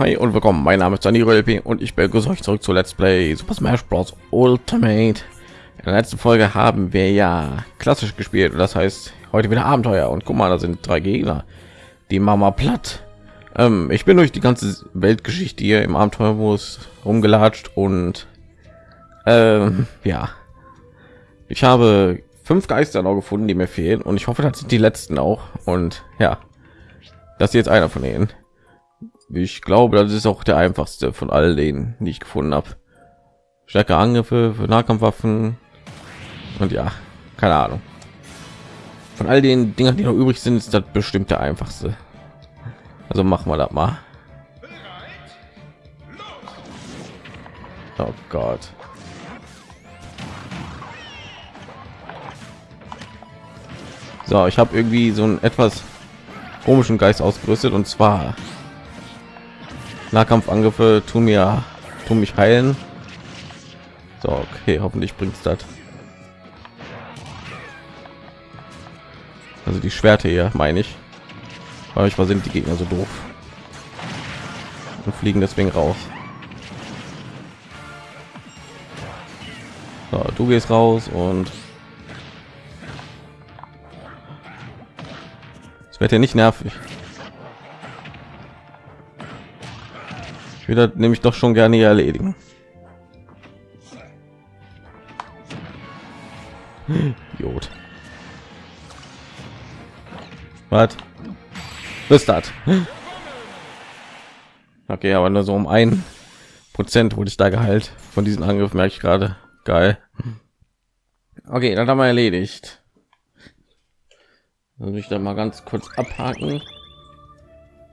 hi und willkommen. Mein Name ist Dani LP und ich begrüße euch zurück zu Let's Play Super Smash Bros. Ultimate. In der letzten Folge haben wir ja klassisch gespielt. Das heißt, heute wieder Abenteuer. Und guck mal, da sind drei Gegner. Die Mama platt. Ähm, ich bin durch die ganze Weltgeschichte hier im Abenteuermodus rumgelatscht und ähm, ja, ich habe fünf Geister noch gefunden, die mir fehlen und ich hoffe, das sind die letzten auch. Und ja, das ist jetzt einer von denen. Ich glaube, das ist auch der einfachste von all denen, die ich gefunden habe. Stärke Angriffe für Nahkampfwaffen und ja, keine Ahnung. Von all den Dingen, die noch übrig sind, ist das bestimmt der einfachste. Also machen wir das mal. Oh Gott. So, ich habe irgendwie so einen etwas komischen Geist ausgerüstet und zwar Nahkampfangriffe tun mir tun mich heilen. So, okay, hoffentlich bringt das. Also die Schwerte hier, meine ich. Aber ich sind die Gegner so doof und fliegen deswegen raus. So, du gehst raus und es wird ja nicht nervig. Wieder nämlich doch schon gerne erledigen. Jod. Was? Was das? Okay, aber nur so um ein Prozent wurde ich da geheilt von diesen Angriff, merke ich gerade. Geil. Okay, dann haben wir erledigt. Dann ich da mal ganz kurz abhaken.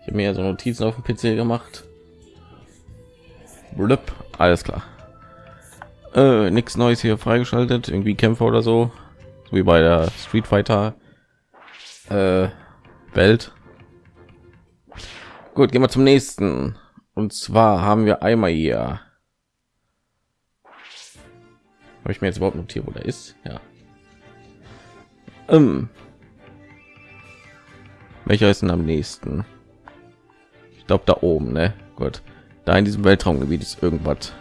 Ich habe mir ja so Notizen auf dem PC gemacht. Blöp. Alles klar. Äh, nichts Neues hier freigeschaltet. Irgendwie Kämpfer oder so. wie bei der Street Fighter äh, Welt. Gut, gehen wir zum nächsten. Und zwar haben wir einmal hier. Habe ich mir jetzt überhaupt notiert, wo der ist? Ja. Ähm. Welcher ist denn am nächsten? Ich glaube da oben, ne? Gut da in diesem Weltraumgebiet ist irgendwas.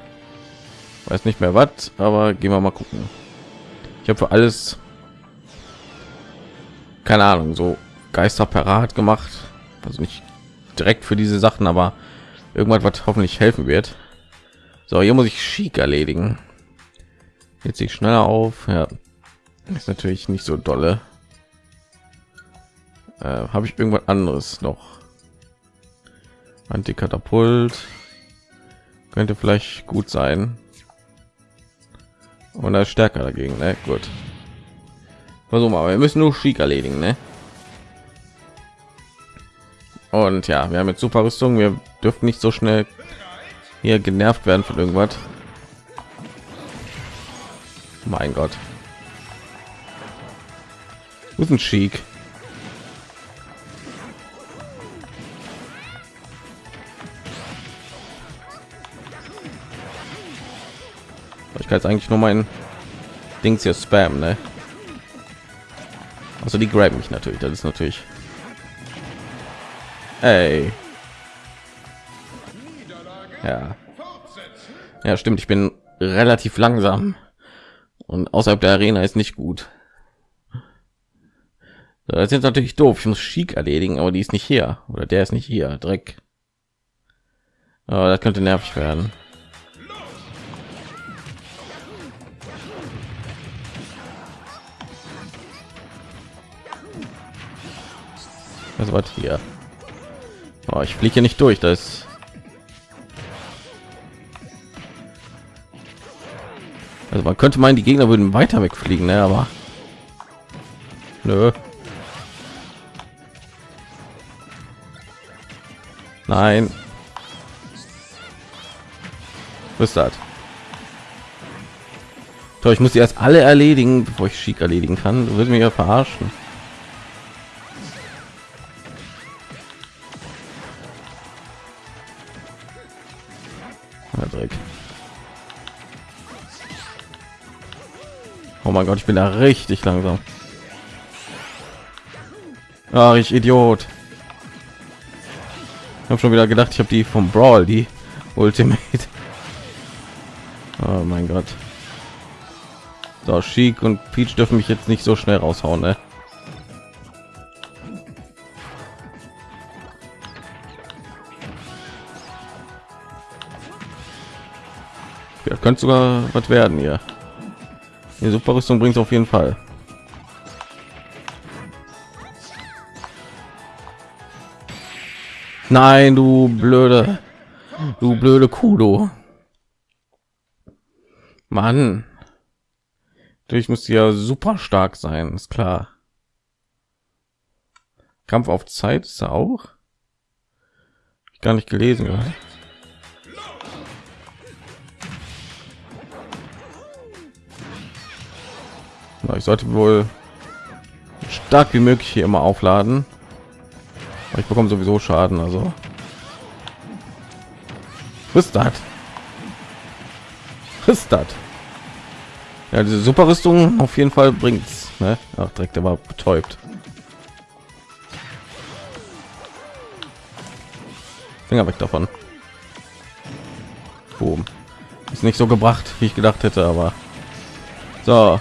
Weiß nicht mehr was, aber gehen wir mal gucken. Ich habe für alles keine Ahnung, so Geister parat gemacht. Also nicht direkt für diese Sachen, aber irgendwas, was hoffentlich helfen wird. So, hier muss ich schick erledigen. Jetzt sich schneller auf. Ja, ist natürlich nicht so dolle. Äh, Habe ich irgendwas anderes noch? Antikatapult könnte vielleicht gut sein. Und er stärker dagegen ne? gut. Versuchen wir wir müssen nur schick erledigen ne? und ja wir haben jetzt super rüstung. Wir dürfen nicht so schnell hier genervt werden von irgendwas. Mein gott. Guten schick ich kann jetzt eigentlich nur mein Dings hier spam, ne? Also die grab mich natürlich, das ist natürlich. Ey. Ja. Ja, stimmt, ich bin relativ langsam und außerhalb der Arena ist nicht gut. Das ist natürlich doof. Ich muss Schick erledigen, aber die ist nicht hier oder der ist nicht hier. Dreck. Aber das könnte nervig werden. Was war hier? Oh, ich fliege nicht durch. Das also man könnte meinen, die Gegner würden weiter wegfliegen, ne? aber nö. Nein. Was ist das? Toll, ich muss die erst alle erledigen, bevor ich schick erledigen kann. Du wirst mich ja verarschen. Mein Gott, ich bin da richtig langsam. Ach, ich Idiot. habe schon wieder gedacht, ich habe die vom Brawl, die Ultimate. Oh mein Gott. So, Chic und Peach dürfen mich jetzt nicht so schnell raushauen, ne? Ja, könnte sogar was werden hier. Die Superrüstung bringt auf jeden Fall. Nein, du blöde, du blöde Kudo. Mann. Ich muss ja super stark sein, ist klar. Kampf auf Zeit ist er auch. Gar nicht gelesen. Oder? Ich sollte wohl stark wie möglich hier immer aufladen. Ich bekomme sowieso Schaden, also. Was das? Was das? Ja, diese Superrüstung auf jeden Fall bringt's. Ne? Ach, direkt, war betäubt. Finger weg davon. Boom. Ist nicht so gebracht, wie ich gedacht hätte, aber so.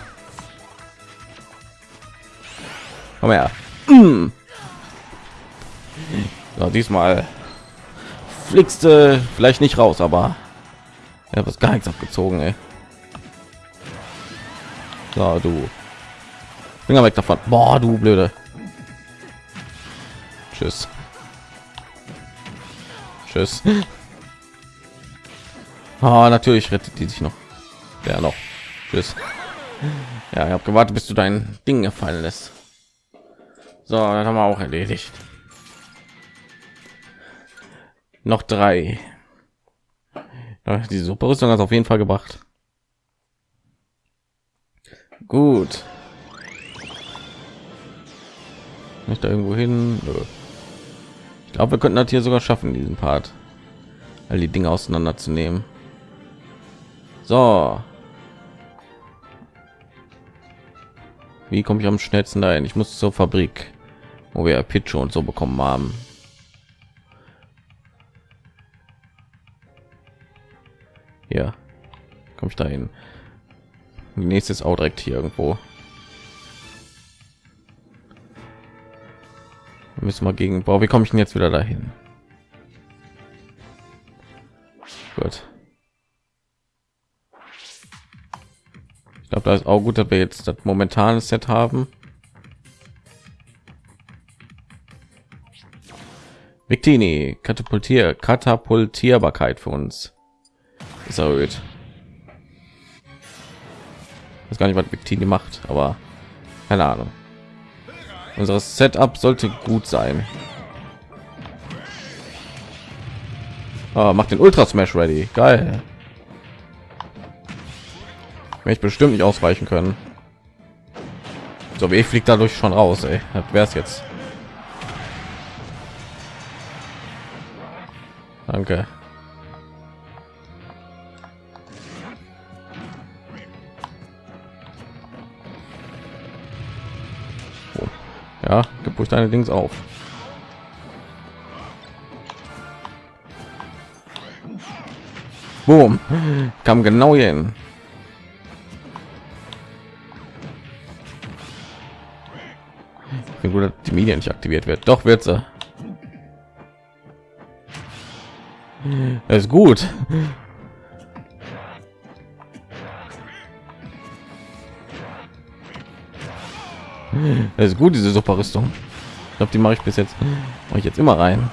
Komm her. Mm. So, diesmal fliegst du vielleicht nicht raus, aber ja, was gar nichts abgezogen, ey. So, du. Finger weg davon. Boah, du blöde. Tschüss. Tschüss. Oh, natürlich rettet die sich noch. Ja, noch. Tschüss. Ja, ich habe gewartet, bis du dein Ding gefallen lässt. So, dann haben wir auch erledigt. Noch drei. Die Superrüstung hat auf jeden Fall gebracht. Gut. Nicht da irgendwo hin. Ich glaube, wir könnten das hier sogar schaffen, diesen Part, all die Dinge auseinanderzunehmen. So. Wie komme ich am schnellsten dahin? Ich muss zur Fabrik, wo wir Pitch und so bekommen haben. Ja, komme ich dahin? Nächstes auch direkt hier irgendwo. müssen wir gegen Boah, wie komme ich denn jetzt wieder dahin? Gut. Ich glaube, da ist auch gut, dass wir jetzt das momentane Set haben. Victini, Katapultier, Katapultierbarkeit für uns ist erhöht. Weiß gar nicht, was Victini macht, aber keine Ahnung. Unser Setup sollte gut sein. Oh, macht den Ultra Smash ready. Geil. Ich bestimmt nicht ausweichen können. So wie ich fliegt dadurch schon raus, ey. Es jetzt. Danke. Ja, gib ruhig deine Dings auf. Boom. Kam genau hier hin. Ich gut, dass die Medien nicht aktiviert wird. Doch wird sie. Ist gut. Das ist gut, diese Superrüstung. Ich glaube, die mache ich bis jetzt. Mache ich jetzt immer rein.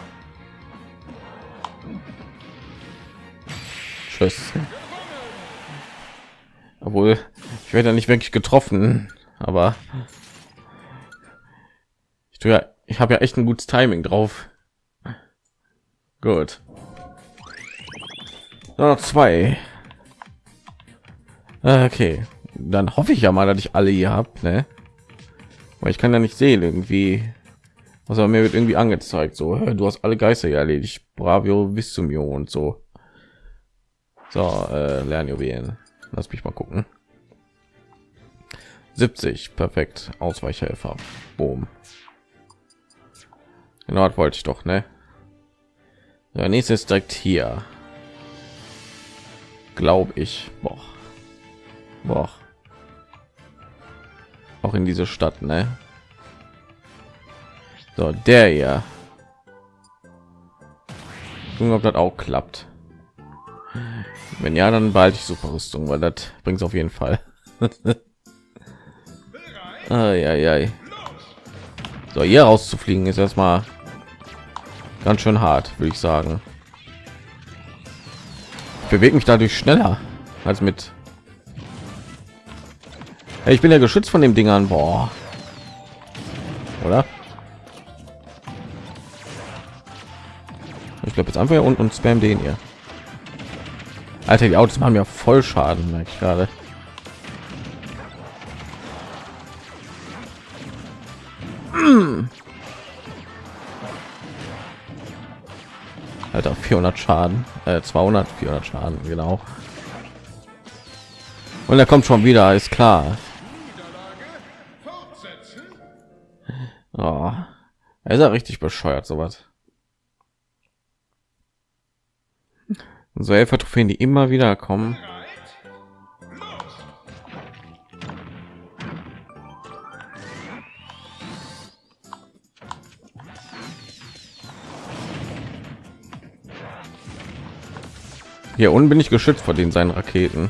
Tschüss. Obwohl, ich werde ja nicht wirklich getroffen, aber ich tue ja, ich habe ja echt ein gutes Timing drauf. Gut. Noch zwei. Okay, dann hoffe ich ja mal, dass ich alle hier habe. Ne? weil ich kann ja nicht sehen irgendwie. Also mir wird irgendwie angezeigt so du hast alle geister erledigt. Bravio zum und so. So äh, lernjuwelen. Lass mich mal gucken. 70 perfekt. Ausweichhelfer. Boom. Genau das wollte ich doch ne? Der nächste ist direkt hier. Glaube ich. Boah. Boah. Auch in diese Stadt, ne? So, der. Gucken, ob das auch klappt. Wenn ja, dann behalte ich super Rüstung, weil das bringt es auf jeden Fall. ai, ai. So, hier rauszufliegen ist erstmal ganz schön hart, würde ich sagen. Bewege mich dadurch schneller als mit. Ich bin ja geschützt von dem Dingern, boah. Oder? Ich glaube jetzt einfach hier unten und spam den hier. Alter, die Autos machen ja voll Schaden, merke ich gerade. Alter, 400 Schaden, äh, 200, 400 Schaden, genau. Und er kommt schon wieder, ist klar. Oh, er ist ja richtig bescheuert, sowas. So Helfer Trophäen, die immer wieder kommen. Hier unten bin ich geschützt vor den seinen Raketen.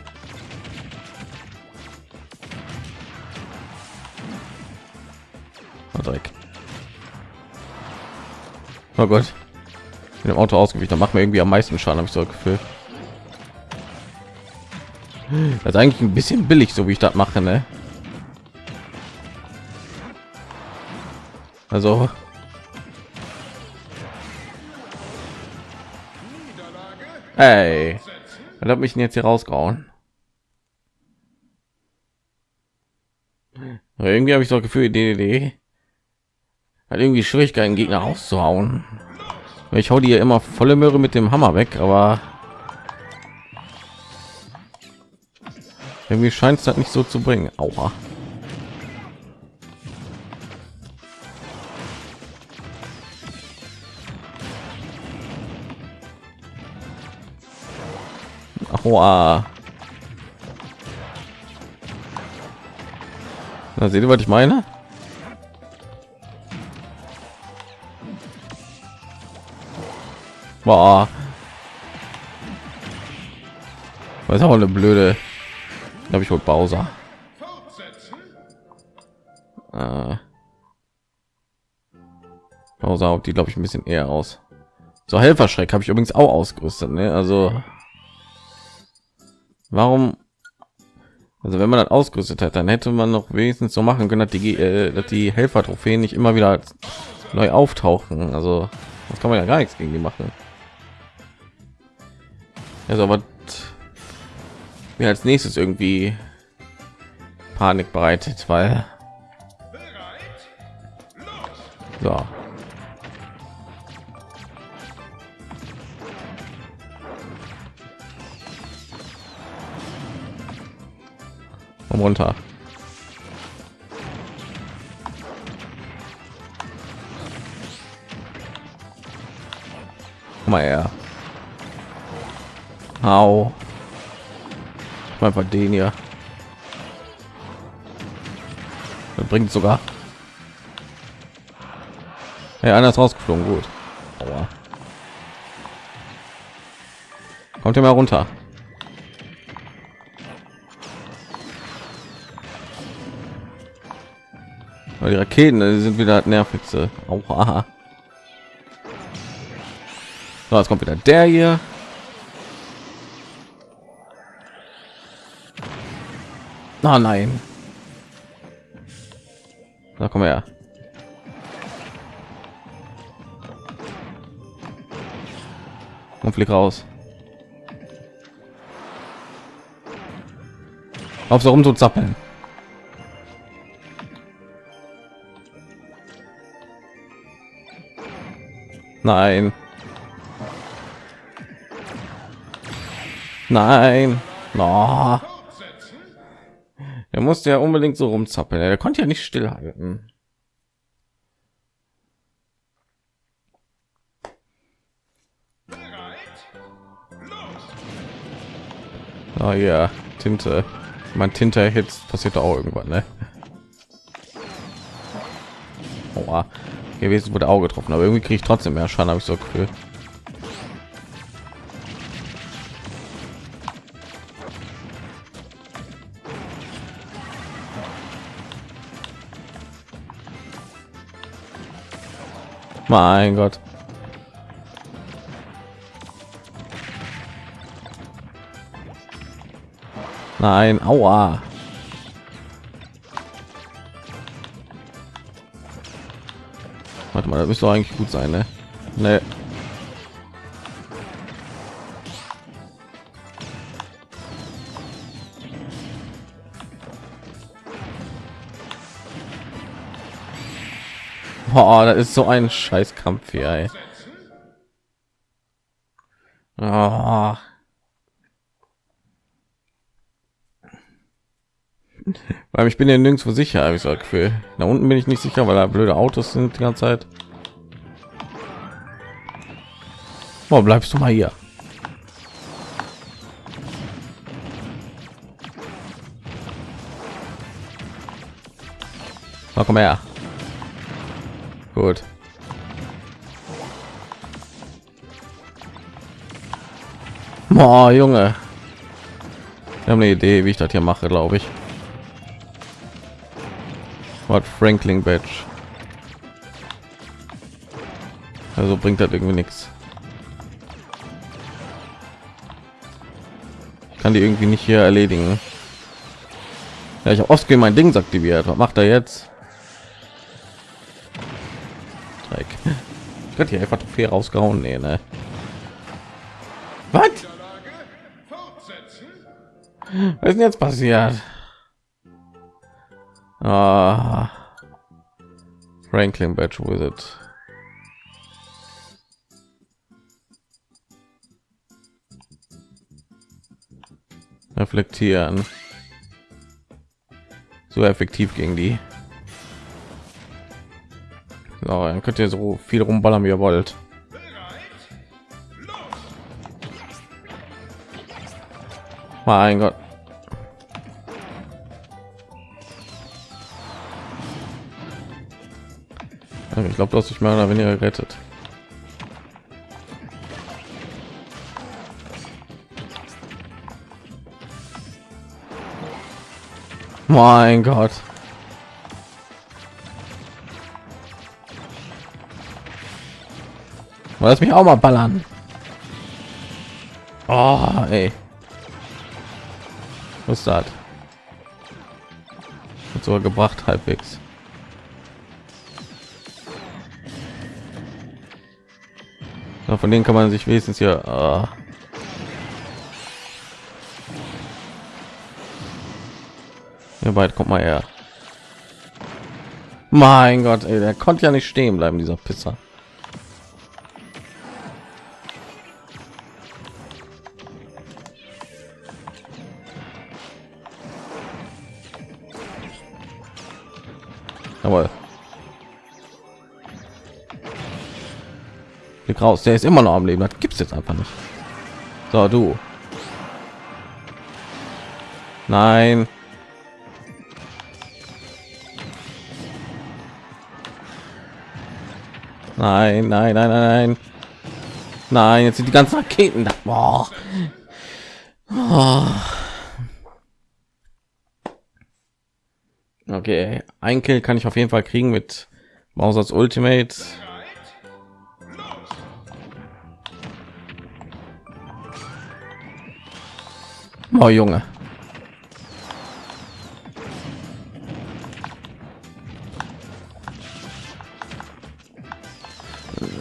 Oh, Dreck. Oh Gott. Mit dem Auto ausgewichen, da macht mir irgendwie am meisten Schaden, habe ich so Gefühl. Das ist eigentlich ein bisschen billig, so wie ich das mache, ne? Also Hey, was hat mich jetzt hier rausgehauen? Irgendwie habe ich so Gefühl, DDD hat irgendwie Schwierigkeiten, Gegner auszuhauen. Ich hau die ja immer volle Möhre mit dem Hammer weg, aber irgendwie scheint es halt nicht so zu bringen. Aua. Aua. Na, seht ihr, was ich meine? Boah. Was ist auch eine blöde. Habe ich wohl Bowser. Äh. Bowser die glaube ich ein bisschen eher aus. So Helferschreck habe ich übrigens auch ausgerüstet. Ne? Also warum? Also wenn man das ausgerüstet hat, dann hätte man noch wenigstens so machen können, dass die, äh, dass die Helfer-Trophäen nicht immer wieder neu auftauchen. Also das kann man ja gar nichts gegen die machen. Also aber mir als nächstes irgendwie Panik bereitet, weil so. Komm runter. Komm mal her. Au. Einfach den hier. Das bringt sogar. Ja, einer ist rausgeflogen. Gut. Aua. Kommt ihr mal runter. Weil die Raketen die sind wieder nervigste. Aua. So, jetzt kommt wieder der hier. Oh nein. Da komm her. Und flieg raus. Auf so rum zu zappeln. Nein. Nein. Oh. Er musste ja unbedingt so rumzappeln. Er konnte ja nicht stillhalten. Oh ja. Tinte. Mein Tinte Hits passiert auch irgendwann, ne? Oha. Gewesen wurde Auge getroffen, aber irgendwie kriege ich trotzdem mehr Schaden, habe ich so Gefühl. Mein Gott. Nein, aua. Warte mal, das müsste eigentlich gut sein, ne? Ne. Boah, das ist so ein Scheißkampf hier, ey. Weil ich bin ja nirgendwo sicher, habe ich so Gefühl. Da unten bin ich nicht sicher, weil da blöde Autos sind die ganze Zeit. Wo bleibst du mal hier? Na, komm her. Gut. Boah, Junge. Wir haben eine Idee, wie ich das hier mache, glaube ich. Wort Franklin Badge. Also bringt das irgendwie nichts. Ich kann die irgendwie nicht hier erledigen. Ja, ich habe oft mein Ding aktiviert. Was macht er jetzt? Dreck. Ich könnte hier einfach viel rausgehauen. Nee, ne? Was? Was ist denn jetzt passiert? Ah, Franklin Badge Wizard. Reflektieren. So effektiv gegen die. So, dann könnt ihr so viel rumballern wie ihr wollt. Mein Gott. Ich glaube, du hast dich mehr oder weniger gerettet. Mein Gott. Lass mich auch mal ballern. Oh, ey. Was ist das? Hat sogar gebracht halbwegs. Ja, von denen kann man sich wenigstens hier. Uh ja, bald kommt mal her. Mein Gott, ey, der konnte ja nicht stehen bleiben, dieser Pisser. Jawohl. Blick raus, der ist immer noch am Leben. Das gibt es jetzt einfach nicht. So, du. Nein. Nein, nein, nein, nein, nein. Jetzt sind die ganzen Raketen da. Boah. Oh. Okay, ein Kill kann ich auf jeden Fall kriegen mit Mausers Ultimate. Oh Junge.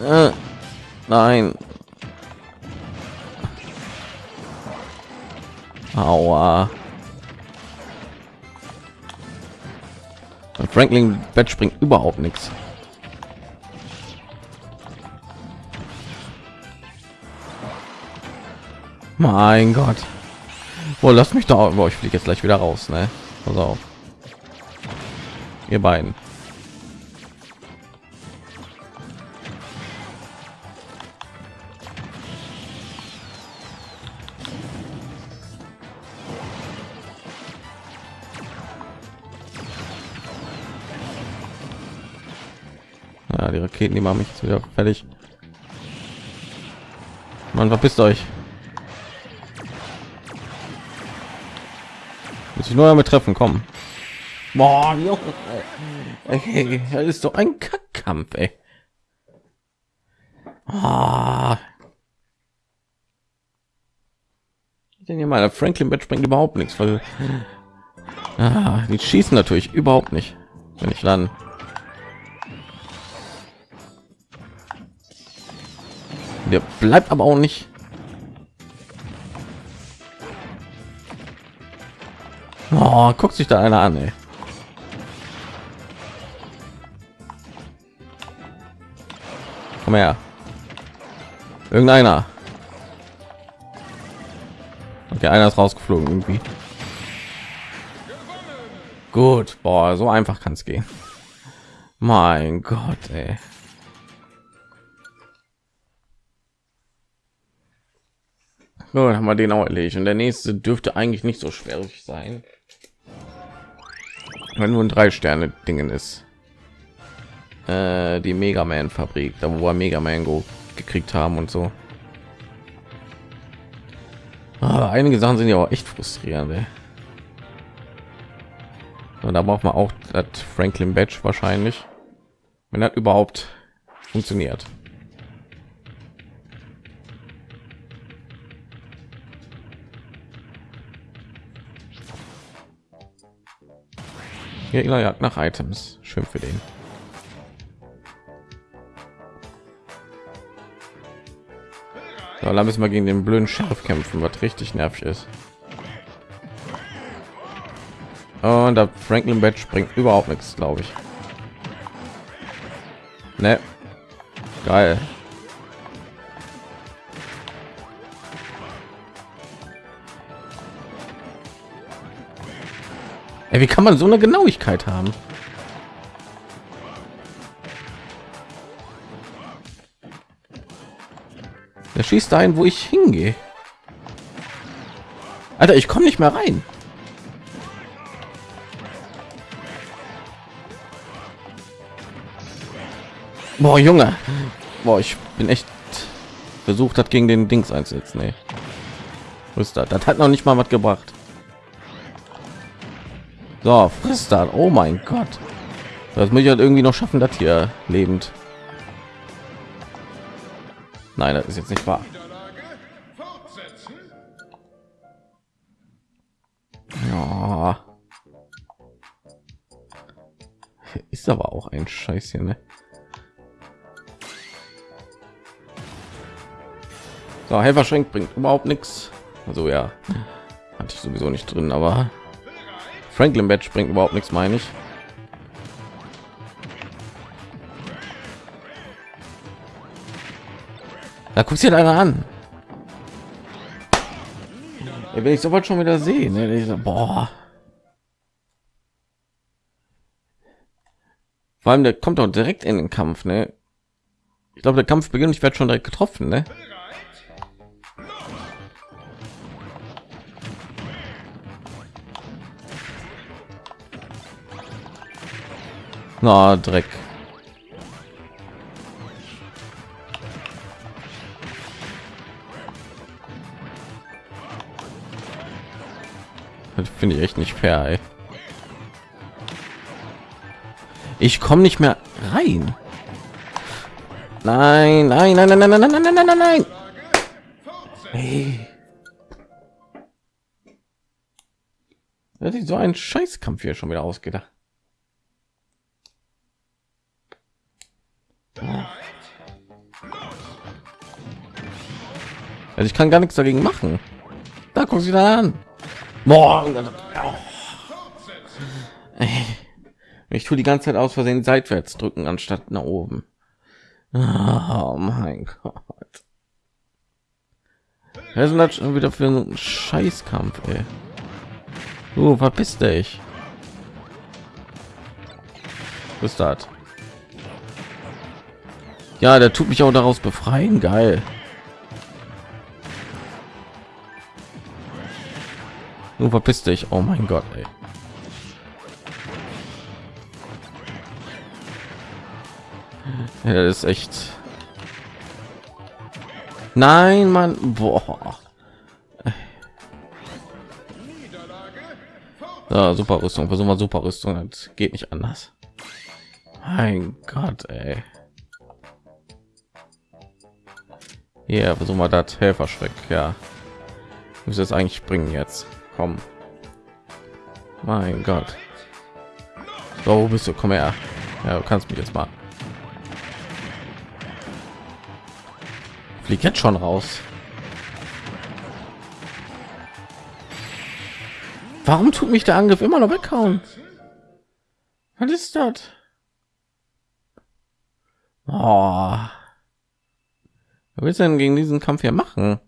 Äh, nein. Aua. Franklin Bett springt überhaupt nichts. Mein Gott. Boah, lasst mich da. Boah, ich fliege jetzt gleich wieder raus, ne? Pass auf. Ihr beiden. Ja, die Raketen, die machen mich jetzt wieder fertig. Man verpisst euch. Muss ich nur damit treffen, kommen. Boah, Junge. Okay, das ist doch ein Kackkampf, ey. Ah. Denn hier mal Franklin Bett springt überhaupt nichts, weil ah, die schießen natürlich überhaupt nicht, wenn ich landen. Der bleibt aber auch nicht. Oh, guckt sich da einer an, ey. Komm her. Irgendeiner. Okay, einer ist rausgeflogen irgendwie. Gut, boah, so einfach kann es gehen. Mein Gott, ey. Gut, haben wir den auch erledigt. Und der nächste dürfte eigentlich nicht so schwierig sein. Wenn nur ein drei Sterne Dingen ist. Äh, die Mega Man Fabrik, da wo wir Mega Mango gekriegt haben und so. Aber einige Sachen sind ja auch echt frustrierend. Ey. Und da braucht man auch das Franklin Badge wahrscheinlich, wenn das überhaupt funktioniert. Gegner jagt nach Items. Schön für den. So, dann müssen wir gegen den blöden Sheriff kämpfen, was richtig nervig ist. Und der Franklin Badge bringt überhaupt nichts, glaube ich. Ne. Geil. Wie kann man so eine Genauigkeit haben? Der schießt dahin, wo ich hingehe. Alter, ich komme nicht mehr rein. Boah, Junge. Boah, ich bin echt versucht hat gegen den Dings einzusetzen. Nee. Das hat noch nicht mal was gebracht. So, frisst dann. Oh mein Gott. Das muss ich halt irgendwie noch schaffen, das hier lebend. Nein, das ist jetzt nicht wahr. Ja. Ist aber auch ein Scheiß hier, ne? So, Helferschenk bringt überhaupt nichts. Also ja, hatte ich sowieso nicht drin, aber Franklin Badge bringt überhaupt nichts, meine ich. Da guckt sich einer an. Ja, wenn ich soweit schon wieder sehen, boah. Vor allem der kommt doch direkt in den Kampf, ne? Ich glaube, der Kampf beginnt. Ich werde schon direkt getroffen, ne? Na, Dreck. Finde ich echt nicht fair. Ey. Ich komme nicht mehr rein. Nein, nein, nein, nein, nein, nein, nein, nein, nein, nein. Hey. Das ist so ein Scheißkampf hier schon wieder ausgedacht. Also ich kann gar nichts dagegen machen. Da guck sie da an. Morgen. Ich tue die ganze Zeit aus Versehen seitwärts drücken anstatt nach oben. Oh mein Gott. Was ist das schon wieder für ein Scheißkampf, ey? Du verpiss dich. Was ist? Ja, der tut mich auch daraus befreien. Geil. Du verpiss dich. Oh mein Gott, ey. Ja, das ist echt. Nein, Mann. Boah. Ja, super Rüstung. Versuchen wir super Rüstung. Das geht nicht anders. Mein Gott, ey. Hier, versuchen wir das Helferschreck. Ja, muss es eigentlich bringen jetzt. Komm. Mein Gott. So, wo bist du? Komm her. Ja, du kannst mich jetzt mal. Flieg jetzt schon raus. Warum tut mich der Angriff immer noch weghauen? Was ist das? Oh. Was willst du denn gegen diesen Kampf hier machen?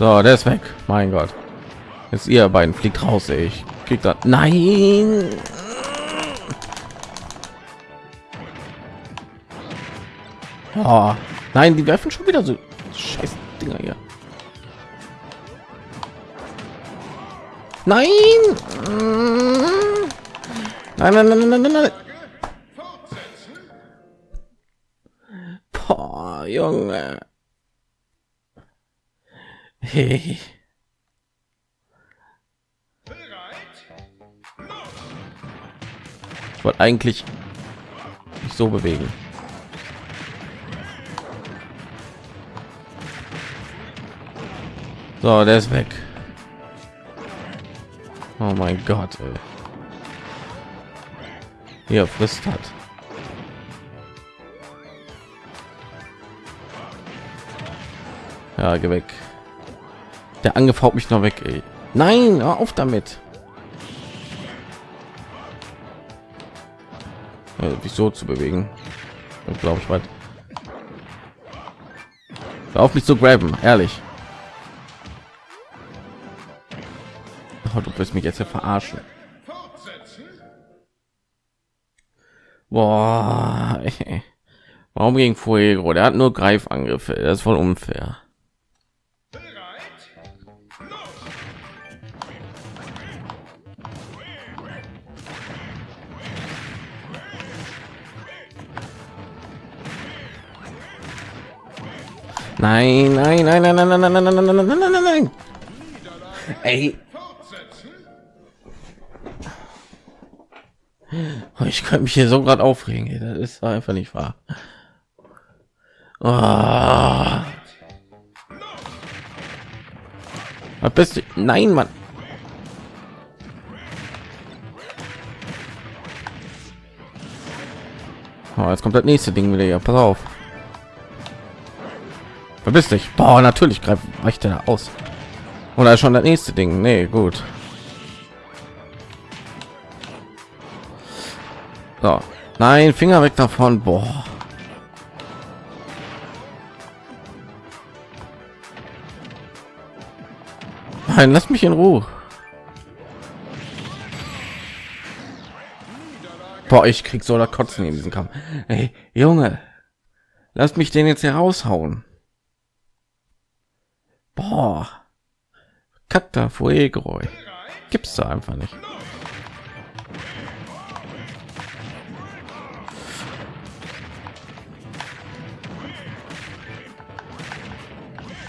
So, der ist weg. Mein Gott. Jetzt ihr beiden fliegt raus, ey. ich krieg da. Nein. Oh, nein, die werfen schon wieder so scheiß Dinger hier. Nein. Nein, nein, nein, nein, nein, nein. Boah, Junge. Hey. Ich wollte eigentlich nicht so bewegen. So, der ist weg. Oh mein Gott. Ey. Hier frisst hat. Ja, geh weg. Der Angriff haut mich noch weg. Ey. Nein, hör auf damit. Ja, so zu bewegen. Glaube ich weit. Hör auf mich zu graben, ehrlich. Oh, du wirst mich jetzt ja verarschen. Boah, ey. warum gegen Fuego? Der hat nur Greifangriffe. Das ist voll unfair. Nein, nein, nein, nein, nein, nein, nein, nein, nein, nein, nein, nein, nein, nein. Ey. Ich könnte mich hier so gerade aufregen. Das ist einfach nicht wahr. Oh. Was du? Nein, Mann. Oh, jetzt kommt das nächste Ding wieder. Ja, pass auf. Verbiss dich. Boah, natürlich greift weicht er aus. Oder schon das nächste Ding. Nee, gut. So. Nein, Finger weg davon. Boah. Nein, lass mich in Ruhe. Boah, ich krieg so oder kotzen in diesem Kampf. Hey, Junge, lass mich den jetzt hier raushauen. Boah. Kacta Fuego. Gibt's da einfach nicht.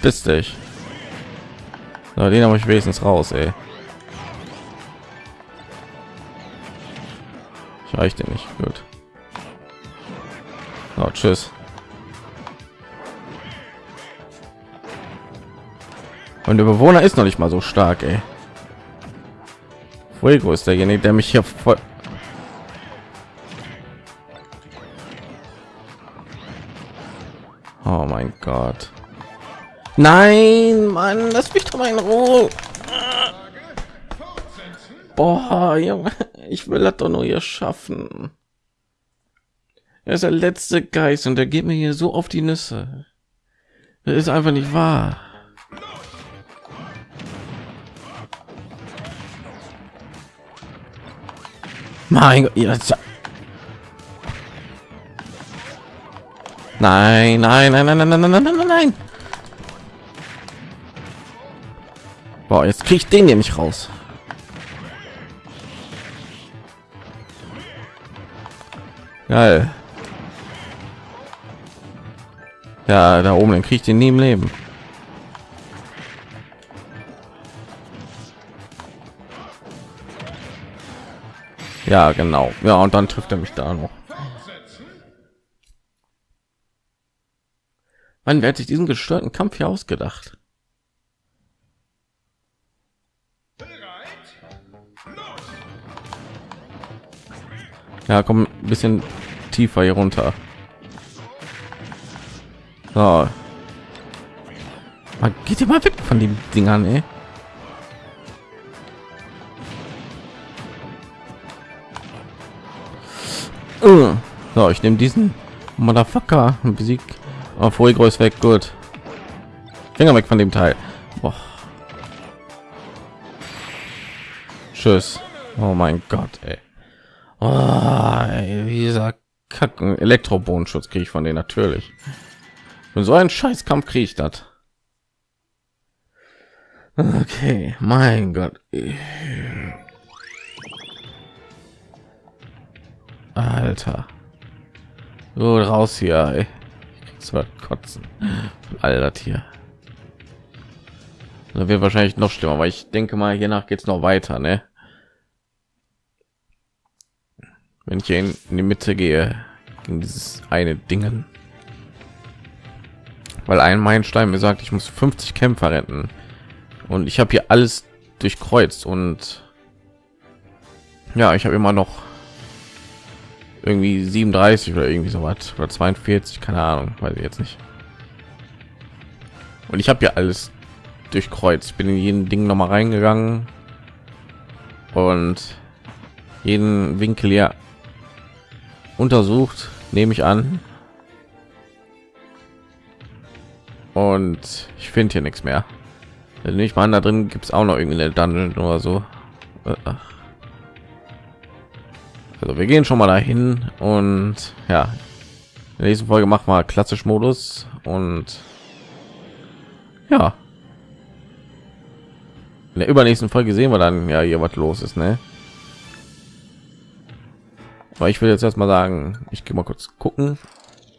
Bist dich. So, den habe ich wenigstens raus, ey. Ich reichte nicht. Gut. Oh, tschüss. Und der Bewohner ist noch nicht mal so stark, ey. Fuego ist derjenige, der mich hier voll... Oh mein Gott. Nein, Mann, lass mich doch mal in Ruhe. Boah, Junge, ich will das doch nur hier schaffen. Er ist der letzte Geist und der geht mir hier so auf die Nüsse. Das ist einfach nicht wahr. Mein Gott. Nein, nein, nein, nein, nein, nein, nein, nein, nein, nein. Boah, jetzt kriege ich den nämlich raus. Geil. Ja, da oben, dann kriege ich den nie im Leben. Ja, genau. Ja, und dann trifft er mich da noch. Wann wird sich diesen gestörten Kampf hier ausgedacht? Ja, komm ein bisschen tiefer hier runter. So. Man geht immer weg von den Dingern, ey. So, ich nehme diesen Motherfucker und besieg. Oh, Fuego ist weg, gut. Finger weg von dem Teil. Boah. Tschüss. Oh mein Gott, ey. Oh, ey, dieser Kacken Elektrobodenschutz kriege ich von denen natürlich. Und so ein Scheißkampf kriege ich das. Okay, mein Gott. Alter. So raus hier, ey. Ich kotzen. All das hier. Da wird wahrscheinlich noch schlimmer, weil ich denke mal, hier nach geht's noch weiter, ne? Wenn ich in die Mitte gehe, gegen dieses eine Dingen. Weil ein Meilenstein mir sagt, ich muss 50 Kämpfer retten. Und ich habe hier alles durchkreuzt und ja, ich habe immer noch irgendwie 37 oder irgendwie so was oder 42 keine ahnung weiß ich jetzt nicht. Und ich habe ja alles durchkreuzt. Bin in jeden ding noch mal reingegangen und jeden winkel ja untersucht nehme ich an. Und ich finde hier nichts mehr. Nicht mal da drin gibt es auch noch irgendwie eine dungeon oder so. Ach. Also wir gehen schon mal dahin und ja, in der nächsten Folge machen wir klassisch Modus und ja, in der übernächsten Folge sehen wir dann ja hier was los ist, ne? Aber ich will jetzt erst mal sagen, ich gehe mal kurz gucken,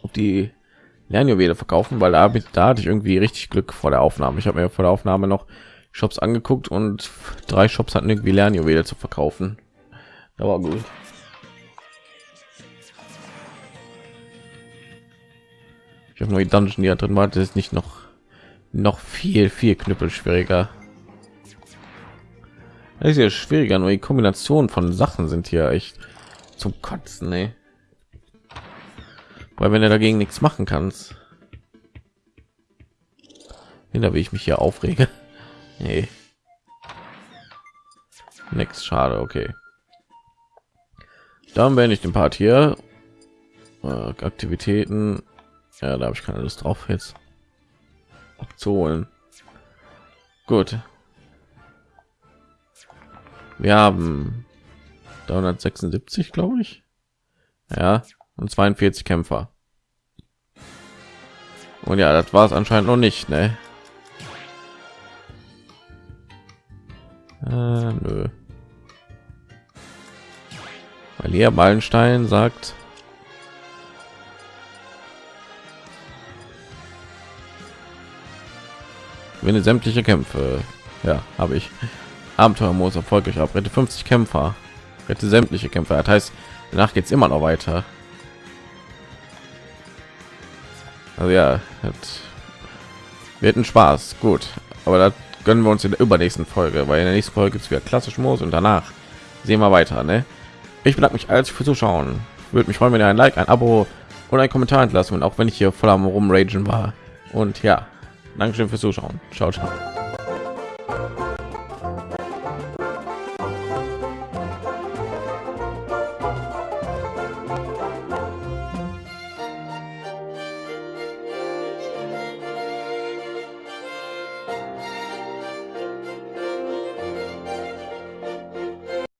ob die Lernjuwele verkaufen, weil da, da hatte ich irgendwie richtig Glück vor der Aufnahme. Ich habe mir vor der Aufnahme noch Shops angeguckt und drei Shops hatten irgendwie Lernjuwele zu verkaufen. Da gut. Ich habe nur die Dungeon, die da drin war, das ist nicht noch noch viel viel knüppel schwieriger. Ist ja schwieriger, nur die Kombination von Sachen sind hier echt zum Kotzen, ne? Weil wenn er dagegen nichts machen kannst, da will ich mich hier aufrege. Nee. Nix, schade, okay. Dann wenn ich den Part hier. Äh, Aktivitäten ja, da habe ich keine Lust drauf jetzt abzuholen. Gut. Wir haben 376, glaube ich. Ja, und 42 Kämpfer. Und ja, das war es anscheinend noch nicht, ne? Äh, nö. Weil hier Ballenstein sagt, Gewinne sämtliche Kämpfe. Ja, habe ich. Abenteuermodus erfolgreich ab. Rette 50 Kämpfer. Rette sämtliche Kämpfer. Das heißt, danach geht es immer noch weiter. Also ja, wird ein Spaß. Gut, aber das gönnen wir uns in der übernächsten Folge, weil in der nächsten Folge es wieder klassisch Modus und danach sehen wir weiter. Ne? Ich bedanke mich als für Zuschauen. Würde mich freuen, wenn ihr ein Like, ein Abo und ein Kommentar entlassen und auch wenn ich hier voll am rumragen war. Und ja, Dankeschön fürs Zuschauen. Ciao, ciao.